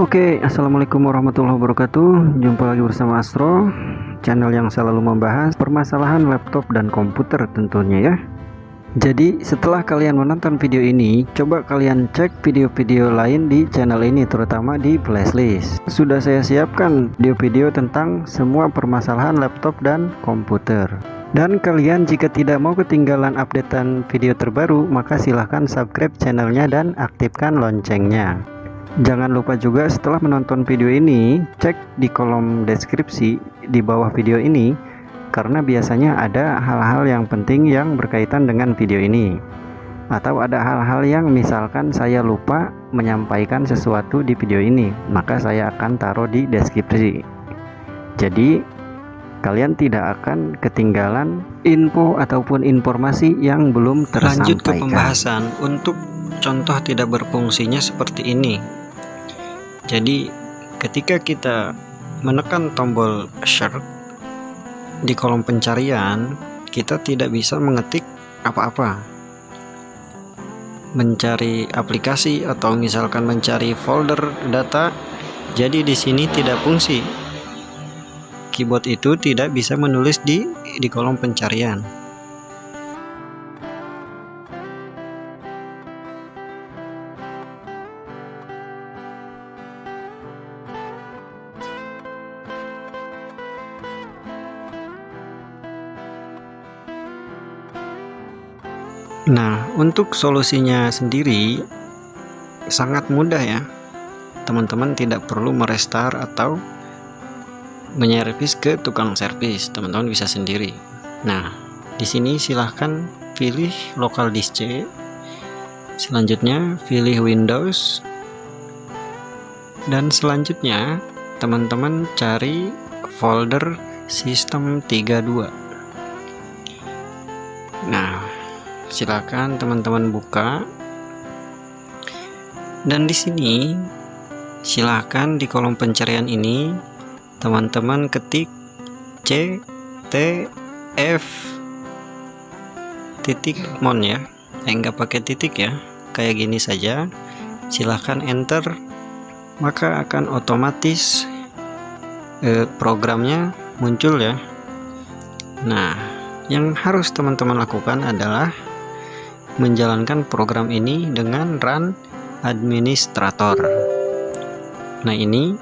Oke, Assalamualaikum warahmatullahi wabarakatuh. Jumpa lagi bersama Astro Channel yang selalu membahas permasalahan laptop dan komputer tentunya ya. Jadi setelah kalian menonton video ini Coba kalian cek video-video lain di channel ini Terutama di playlist. Sudah saya siapkan video-video tentang semua permasalahan laptop dan komputer. Dan kalian jika tidak mau ketinggalan updatean video terbaru maka silahkan subscribe channelnya dan aktifkan loncengnya Jangan lupa juga setelah menonton video ini, cek di kolom deskripsi di bawah video ini karena biasanya ada hal-hal yang penting yang berkaitan dengan video ini. Atau ada hal-hal yang misalkan saya lupa menyampaikan sesuatu di video ini, maka saya akan taruh di deskripsi. Jadi, kalian tidak akan ketinggalan info ataupun informasi yang belum tersampaikan. Lanjut ke pembahasan untuk contoh tidak berfungsinya seperti ini jadi ketika kita menekan tombol search di kolom pencarian kita tidak bisa mengetik apa-apa. Mencari aplikasi atau misalkan mencari folder data jadi di sini tidak fungsi. Keyboard itu tidak bisa menulis di di kolom pencarian Nah, untuk solusinya sendiri sangat mudah ya. Teman-teman tidak perlu merestart atau menyervis ke tukang servis. Teman-teman bisa sendiri. Nah, di sini silahkan pilih local disk C. Selanjutnya pilih Windows. Dan selanjutnya teman-teman cari folder sistem 32. Nah, silakan teman-teman buka. Dan di sini silakan di kolom pencarian ini teman-teman ketik C T F titik mon ya. Eh, enggak pakai titik ya kayak gini saja. Silahkan enter maka akan otomatis eh, programnya muncul ya. Nah yang harus teman-teman lakukan adalah menjalankan program ini dengan run administrator. Nah ini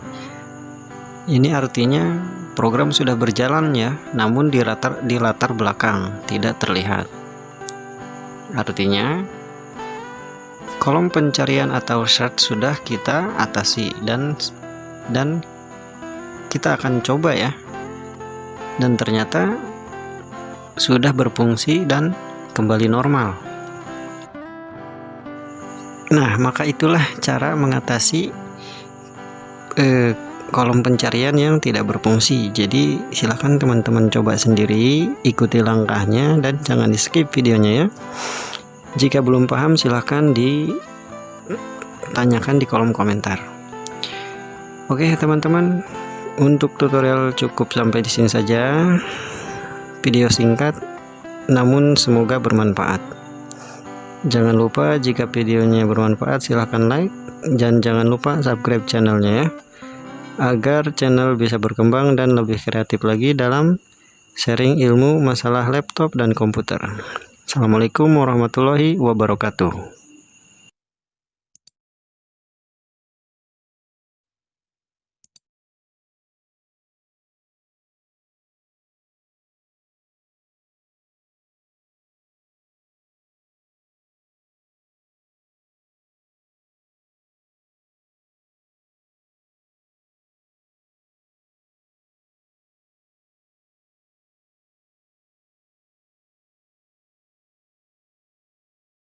ini artinya program sudah berjalan ya namun di latar, di latar belakang tidak terlihat. Artinya kolom pencarian atau search sudah kita atasi dan dan kita akan coba ya. Dan ternyata sudah berfungsi dan kembali normal Nah, maka itulah cara mengatasi eh, kolom pencarian yang tidak berfungsi. Jadi, silahkan teman-teman coba sendiri, ikuti langkahnya dan jangan di-skip videonya ya. Jika belum paham, silahkan ditanyakan di kolom komentar. Oke, teman-teman, untuk tutorial cukup sampai di sini saja. Video singkat namun semoga bermanfaat. Jangan lupa jika videonya bermanfaat silahkan like dan jangan lupa subscribe channelnya ya agar channel bisa berkembang dan lebih kreatif lagi dalam sharing ilmu masalah laptop dan komputer. Assalamualaikum warahmatullahi wabarakatuh.